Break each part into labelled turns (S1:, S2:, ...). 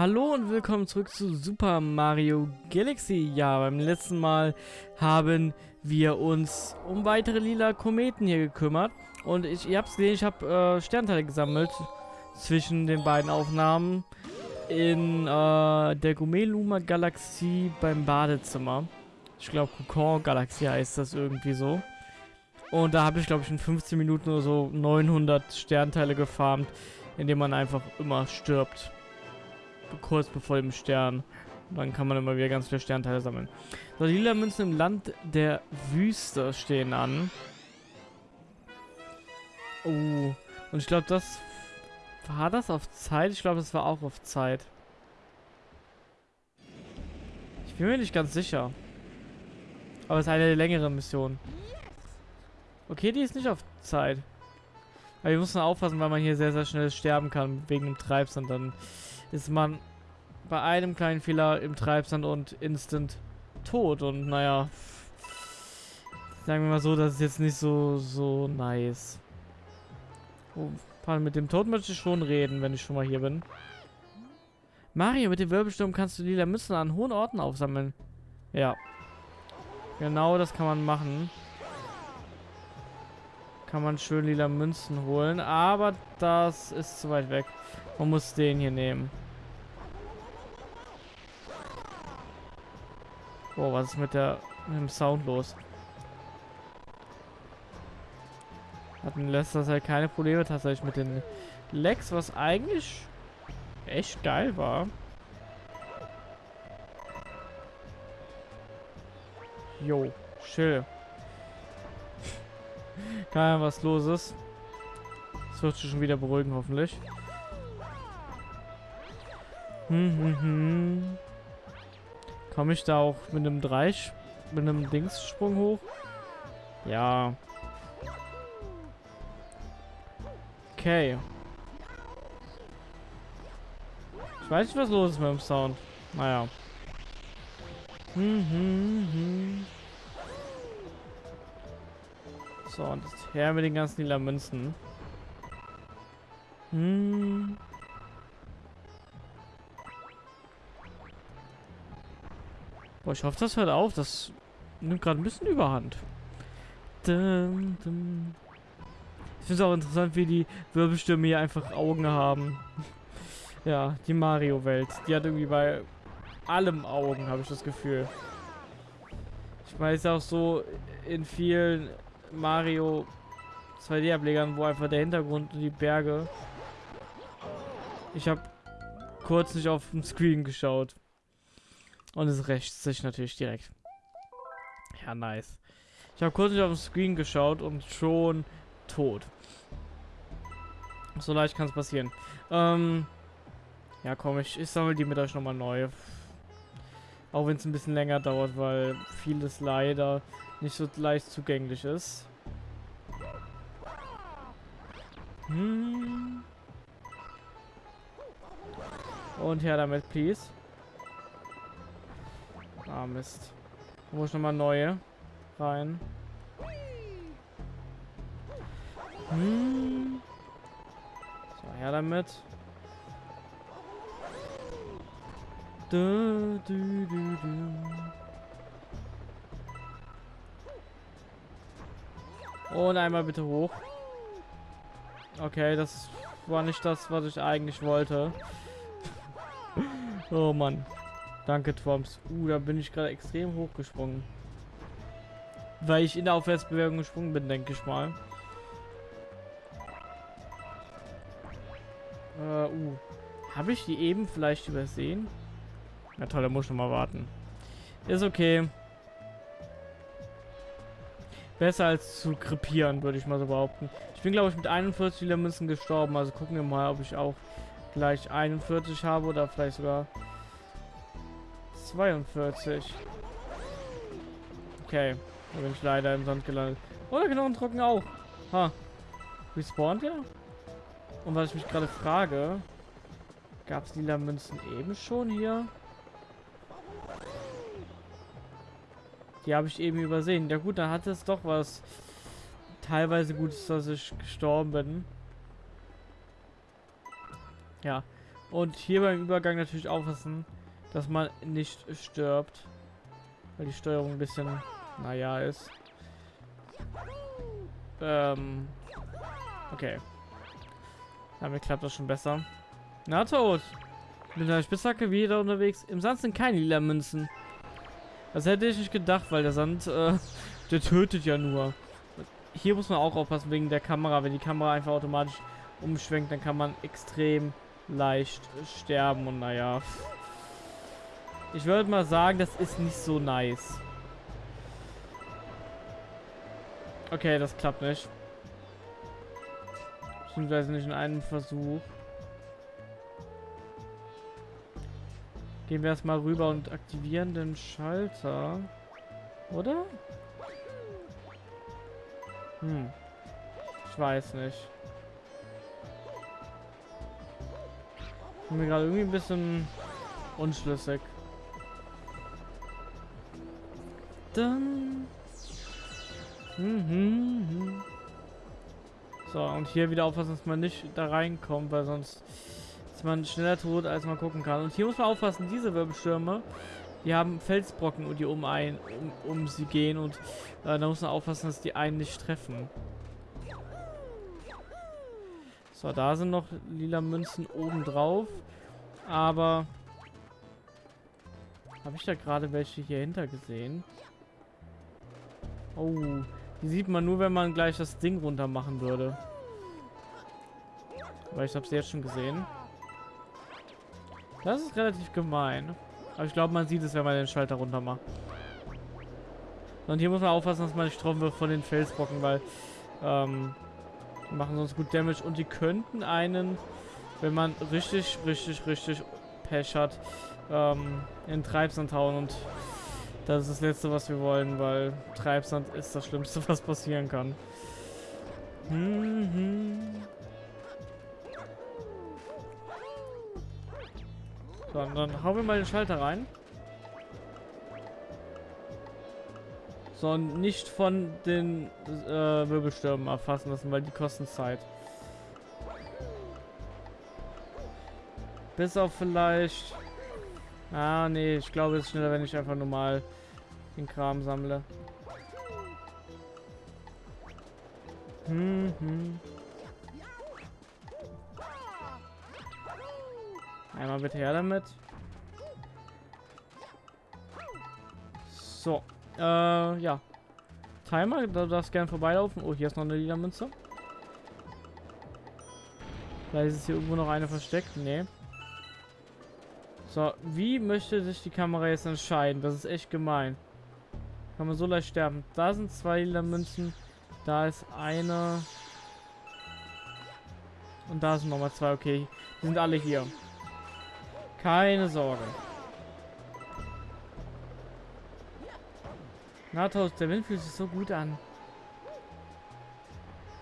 S1: Hallo und willkommen zurück zu Super Mario Galaxy. Ja, beim letzten Mal haben wir uns um weitere lila Kometen hier gekümmert. Und ich, ihr habt es gesehen, ich habe äh, Sternteile gesammelt zwischen den beiden Aufnahmen in äh, der Gumeluma Galaxie beim Badezimmer. Ich glaube, Kokon Galaxie heißt das irgendwie so. Und da habe ich, glaube ich, in 15 Minuten oder so 900 Sternteile gefarmt, indem man einfach immer stirbt kurz bevor dem Stern. Dann kann man immer wieder ganz viele Sternteile sammeln. So, die lila Münzen im Land der Wüste stehen an. Oh. Und ich glaube, das... War das auf Zeit? Ich glaube, das war auch auf Zeit. Ich bin mir nicht ganz sicher. Aber es ist eine der längeren Missionen. Okay, die ist nicht auf Zeit. Aber wir müssen aufpassen, weil man hier sehr, sehr schnell sterben kann wegen dem Treibsand. Dann ist man bei einem kleinen Fehler im Treibsand und instant tot. Und naja, sagen wir mal so, das ist jetzt nicht so, so nice. Oh, mit dem Tod möchte ich schon reden, wenn ich schon mal hier bin. Mario, mit dem Wirbelsturm kannst du lila Münzen an hohen Orten aufsammeln. Ja. Genau das kann man machen. Kann man schön lila Münzen holen. Aber das ist zu weit weg. Man muss den hier nehmen. Oh, was ist mit, der, mit dem Sound los? Hatten letzter Zeit keine Probleme tatsächlich mit den Lex, was eigentlich echt geil war. Jo, chill. Keine was los ist. Das wird sich schon wieder beruhigen, hoffentlich. Hm, hm, hm. Komme ich da auch mit einem Dreisch, mit einem Dingssprung hoch? Ja. Okay. Ich weiß nicht, was los ist mit dem Sound. Naja. Hm, hm, hm. So, und jetzt her mit den ganzen lila Münzen. Hm. Boah, ich hoffe, das hört auf. Das nimmt gerade ein bisschen überhand. Dum, dum. Ich finde es auch interessant, wie die Wirbelstürme hier einfach Augen haben. ja, die Mario-Welt. Die hat irgendwie bei allem Augen, habe ich das Gefühl. Ich weiß auch so in vielen Mario 2D-Ablegern, wo einfach der Hintergrund und die Berge. Ich habe kurz nicht auf dem Screen geschaut. Und es rächt sich natürlich direkt. Ja, nice. Ich habe kurz auf den Screen geschaut und schon tot. So leicht kann es passieren. Ähm, ja, komm, ich, ich sammle die mit euch nochmal neu. Auch wenn es ein bisschen länger dauert, weil vieles leider nicht so leicht zugänglich ist. Hm. Und her damit, please. Ah, Mist. Da muss ich nochmal neue rein. Hm. So, her damit. Du, du, du, du. Und einmal bitte hoch. Okay, das war nicht das, was ich eigentlich wollte. oh Mann. Danke, Twomps. Uh, da bin ich gerade extrem hochgesprungen. Weil ich in der Aufwärtsbewegung gesprungen bin, denke ich mal. Äh, uh. Habe ich die eben vielleicht übersehen? Na toll, da muss ich noch mal warten. Ist okay. Besser als zu krepieren, würde ich mal so behaupten. Ich bin, glaube ich, mit 41 Münzen gestorben. Also gucken wir mal, ob ich auch gleich 41 habe oder vielleicht sogar 42. Okay. Da bin ich leider im Sand gelandet. Oh, der Knochentrocken auch. Ha. Respawnt ja? Und was ich mich gerade frage, gab es lila Münzen eben schon hier? Die habe ich eben übersehen. Ja gut, dann hat es doch was teilweise Gutes, dass ich gestorben bin. Ja. Und hier beim Übergang natürlich aufpassen, dass man nicht stirbt. Weil die Steuerung ein bisschen, naja, ist. Ähm. Okay. Damit klappt das schon besser. Na, tot. Mit einer Spitzhacke wieder unterwegs. Im Sand sind keine lila Münzen. Das hätte ich nicht gedacht, weil der Sand, äh, der tötet ja nur. Hier muss man auch aufpassen wegen der Kamera. Wenn die Kamera einfach automatisch umschwenkt, dann kann man extrem leicht sterben. Und naja, ich würde mal sagen, das ist nicht so nice. Okay, das klappt nicht. Beziehungsweise nicht in einem Versuch. Gehen wir erstmal rüber und aktivieren den Schalter. Oder? Hm. Ich weiß nicht. Bin mir gerade irgendwie ein bisschen unschlüssig. Dann. Mhm. So, und hier wieder aufpassen, dass man nicht da reinkommt, weil sonst ist man schneller tot, als man gucken kann. Und hier muss man aufpassen, diese Wirbelstürme, die haben Felsbrocken, die um, ein, um, um sie gehen und äh, da muss man aufpassen, dass die einen nicht treffen. So, da sind noch lila Münzen oben drauf. Aber habe ich da gerade welche hier hinter gesehen? Oh, die sieht man nur, wenn man gleich das Ding runter machen würde. Weil ich habe sie jetzt schon gesehen. Das ist relativ gemein. Aber ich glaube, man sieht es, wenn man den Schalter runter macht. Und hier muss man aufpassen, dass man nicht getroffen wird von den Felsbrocken, weil ähm, die machen sonst gut Damage. Und die könnten einen, wenn man richtig, richtig, richtig Pech hat, ähm, in Treibsand hauen. Und das ist das Letzte, was wir wollen, weil Treibsand ist das Schlimmste, was passieren kann. Mhm. So, dann hauen wir mal den Schalter rein. So, und nicht von den äh, Wirbelstürmen erfassen lassen, weil die kosten Zeit. Bis auf vielleicht... Ah, nee, ich glaube, es ist schneller, wenn ich einfach normal den Kram sammle. Hm, hm. Einmal bitte her damit. So. Äh, ja. Timer, du darfst gerne vorbeilaufen. Oh, hier ist noch eine lila Münze. Vielleicht ist hier irgendwo noch eine versteckt. Nee. So, wie möchte sich die Kamera jetzt entscheiden? Das ist echt gemein. Kann man so leicht sterben. Da sind zwei lila Münzen. Da ist eine. Und da sind nochmal zwei. Okay, die sind alle hier. Keine Sorge. Nathos, der Wind fühlt sich so gut an.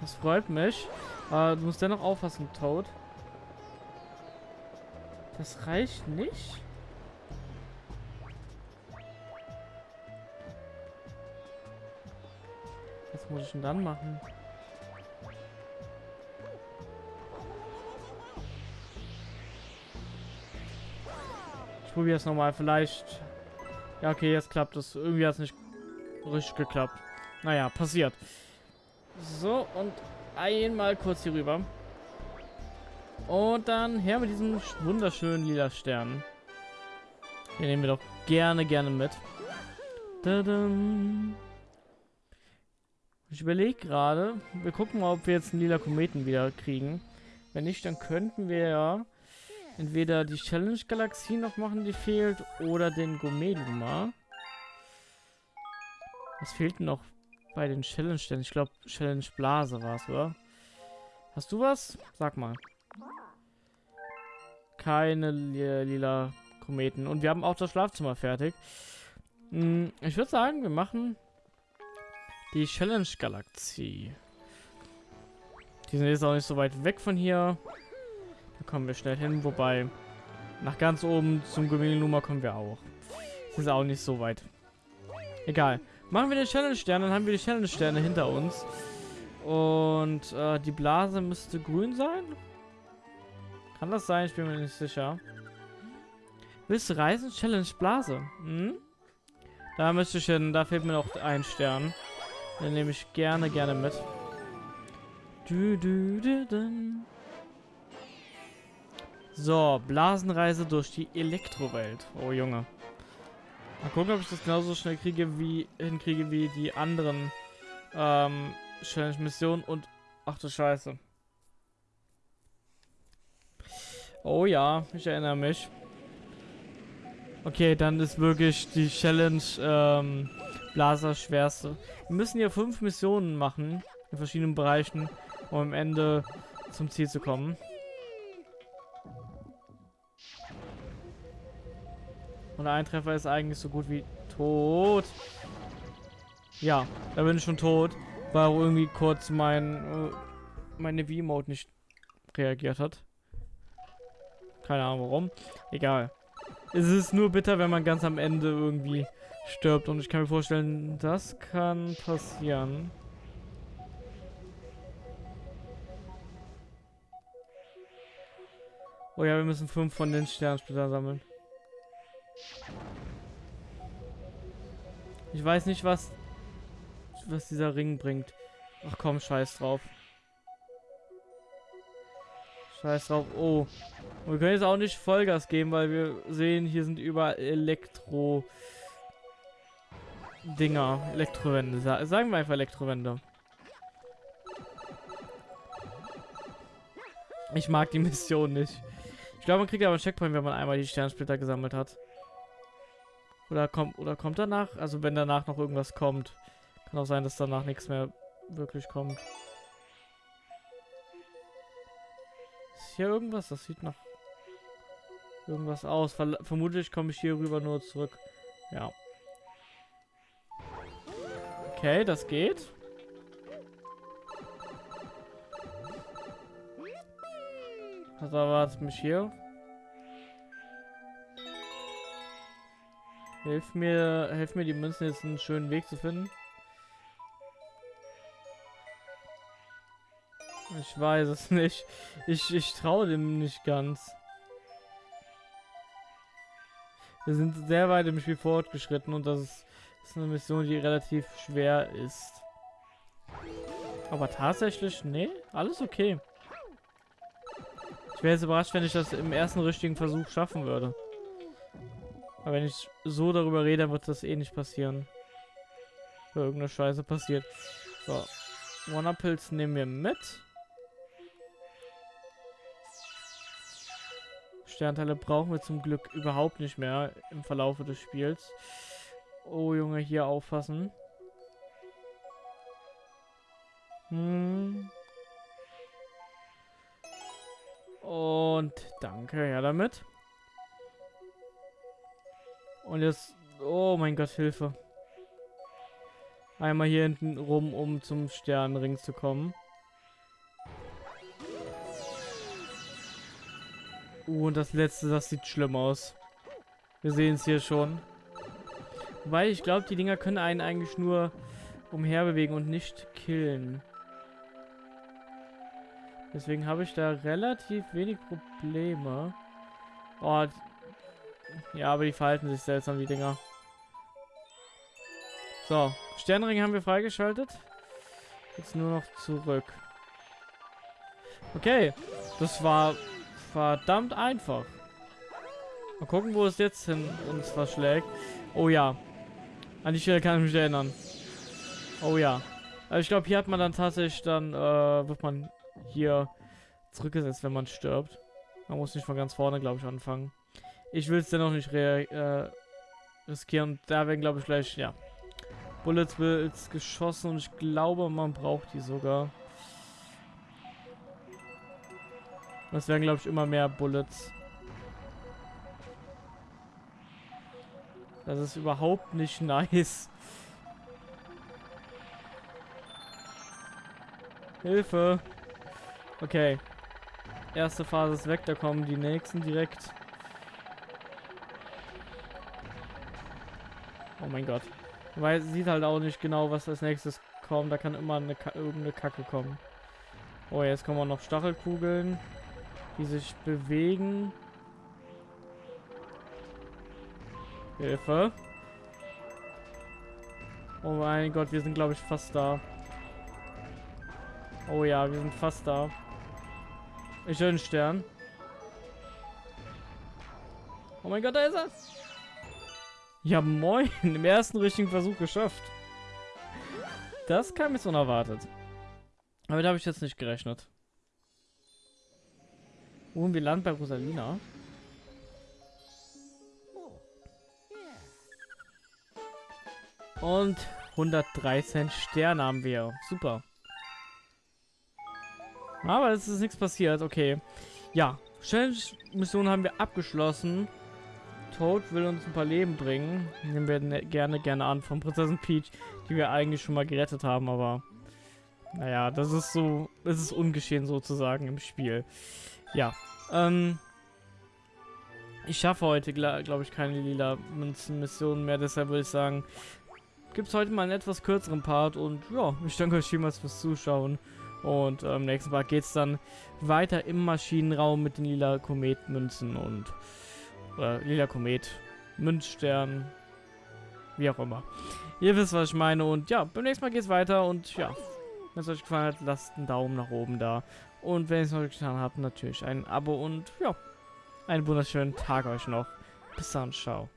S1: Das freut mich. Äh, du musst dennoch aufpassen, Toad. Das reicht nicht. Muss ich denn dann machen? Ich probiere es nochmal. Vielleicht... Ja, okay, jetzt klappt es. Irgendwie hat es nicht richtig geklappt. Naja, passiert. So, und einmal kurz hier rüber. Und dann her mit diesem wunderschönen lila Stern. Den nehmen wir doch gerne, gerne mit. Ich überlege gerade, wir gucken mal, ob wir jetzt einen lila Kometen wieder kriegen. Wenn nicht, dann könnten wir ja entweder die Challenge-Galaxie noch machen, die fehlt, oder den Gourmet-Luma. Was fehlt noch bei den Challenge-Sternen? Ich glaube, Challenge-Blase war es, oder? Hast du was? Sag mal. Keine lila Kometen. Und wir haben auch das Schlafzimmer fertig. Hm, ich würde sagen, wir machen die Challenge-Galaxie. Die sind jetzt auch nicht so weit weg von hier. Da kommen wir schnell hin, wobei nach ganz oben zum Nummer kommen wir auch. Das ist auch nicht so weit. Egal. Machen wir den Challenge-Stern, dann haben wir die Challenge-Sterne hinter uns. Und äh, die Blase müsste grün sein. Kann das sein? Ich bin mir nicht sicher. Willst du reisen? Challenge Blase. Hm? Da müsste ich hin. Da fehlt mir noch ein Stern. Den nehme ich gerne, gerne mit. Du, du, du, du. So, Blasenreise durch die Elektrowelt. Oh Junge. Mal gucken, ob ich das genauso schnell kriege wie hinkriege wie die anderen ähm, Challenge-Missionen und ach du Scheiße. Oh ja, ich erinnere mich. Okay, dann ist wirklich die Challenge ähm, Blaser schwerste. Wir müssen hier fünf Missionen machen in verschiedenen Bereichen, um am Ende zum Ziel zu kommen. Und ein Treffer ist eigentlich so gut wie tot. Ja, da bin ich schon tot, weil irgendwie kurz mein äh, meine V-Mode nicht reagiert hat. Keine Ahnung warum. Egal. Es ist nur bitter, wenn man ganz am Ende irgendwie stirbt. Und ich kann mir vorstellen, das kann passieren. Oh ja, wir müssen fünf von den Sternsplitter sammeln. Ich weiß nicht, was, was dieser Ring bringt. Ach komm, scheiß drauf. Scheiß drauf. Oh. Und wir können jetzt auch nicht Vollgas geben, weil wir sehen, hier sind überall Elektro... Dinger. Elektrowände. Sagen wir einfach Elektrowände. Ich mag die Mission nicht. Ich glaube, man kriegt aber einen Checkpoint, wenn man einmal die Sternsplitter gesammelt hat. Oder kommt, oder kommt danach? Also wenn danach noch irgendwas kommt. Kann auch sein, dass danach nichts mehr wirklich kommt. Ist hier irgendwas? Das sieht nach irgendwas aus. Ver vermutlich komme ich hier rüber nur zurück. Ja. Okay, das geht. Was erwartet mich hier? Hilf mir, hilf mir die Münzen jetzt einen schönen Weg zu finden. Ich weiß es nicht. Ich, ich traue dem nicht ganz. Wir sind sehr weit im Spiel fortgeschritten und das ist, ist eine Mission, die relativ schwer ist. Aber tatsächlich, nee, alles okay. Ich wäre jetzt überrascht, wenn ich das im ersten richtigen Versuch schaffen würde. Aber wenn ich so darüber rede, wird das eh nicht passieren. Wenn irgendeine Scheiße passiert. So. Wanna-Pilz nehmen wir mit. Sternteile brauchen wir zum Glück überhaupt nicht mehr im Verlauf des Spiels. Oh Junge, hier aufpassen. Hm. Und danke, ja damit. Und jetzt... Oh mein Gott, Hilfe. Einmal hier hinten rum, um zum Sternenring zu kommen. Uh, und das letzte, das sieht schlimm aus. Wir sehen es hier schon. Weil ich glaube, die Dinger können einen eigentlich nur umherbewegen und nicht killen. Deswegen habe ich da relativ wenig Probleme. Oh, ja, aber die verhalten sich seltsam, die Dinger. So, Sternring haben wir freigeschaltet. Jetzt nur noch zurück. Okay, das war verdammt einfach. Mal gucken, wo es jetzt hin uns verschlägt. Oh ja, an die Stelle kann ich mich erinnern. Oh ja. Also ich glaube, hier hat man dann tatsächlich dann, äh, wird man hier zurückgesetzt, wenn man stirbt. Man muss nicht von ganz vorne, glaube ich, anfangen. Ich will es dennoch nicht äh, riskieren. Da werden, glaube ich, gleich, ja, Bullets Bills geschossen und ich glaube, man braucht die sogar. Das werden, glaube ich, immer mehr Bullets. Das ist überhaupt nicht nice. Hilfe. Okay. Erste Phase ist weg, da kommen die nächsten direkt. Oh mein Gott. Weil sieht halt auch nicht genau, was als nächstes kommt. Da kann immer eine Ka irgendeine Kacke kommen. Oh, jetzt kommen auch noch Stachelkugeln. die sich bewegen. Hilfe. Oh mein Gott, wir sind glaube ich fast da. Oh ja, wir sind fast da. Ich höre einen Stern. Oh mein Gott, da ist er. Ja, moin. Im ersten richtigen Versuch geschafft. Das kam jetzt unerwartet. Aber da habe ich jetzt nicht gerechnet. Und wir landen bei Rosalina. Und 113 Sterne haben wir. Super. Aber es ist nichts passiert. Okay. Ja. Challenge-Mission haben wir abgeschlossen. Toad will uns ein paar Leben bringen. Nehmen wir ne, gerne, gerne an von Prinzessin Peach, die wir eigentlich schon mal gerettet haben, aber naja, das ist so, es ist ungeschehen sozusagen im Spiel. Ja, ähm, ich schaffe heute, glaube ich, keine lila Münzen-Missionen mehr, deshalb würde ich sagen, gibt es heute mal einen etwas kürzeren Part und ja, ich danke euch vielmals fürs Zuschauen. Und ähm, nächsten Part geht es dann weiter im Maschinenraum mit den lila Kometmünzen und oder lila Komet, Münzstern, wie auch immer. Ihr wisst, was ich meine. Und ja, beim nächsten Mal geht es weiter. Und ja, wenn es euch gefallen hat, lasst einen Daumen nach oben da. Und wenn ihr es noch getan habt, natürlich ein Abo. Und ja, einen wunderschönen Tag euch noch. Bis dann, ciao.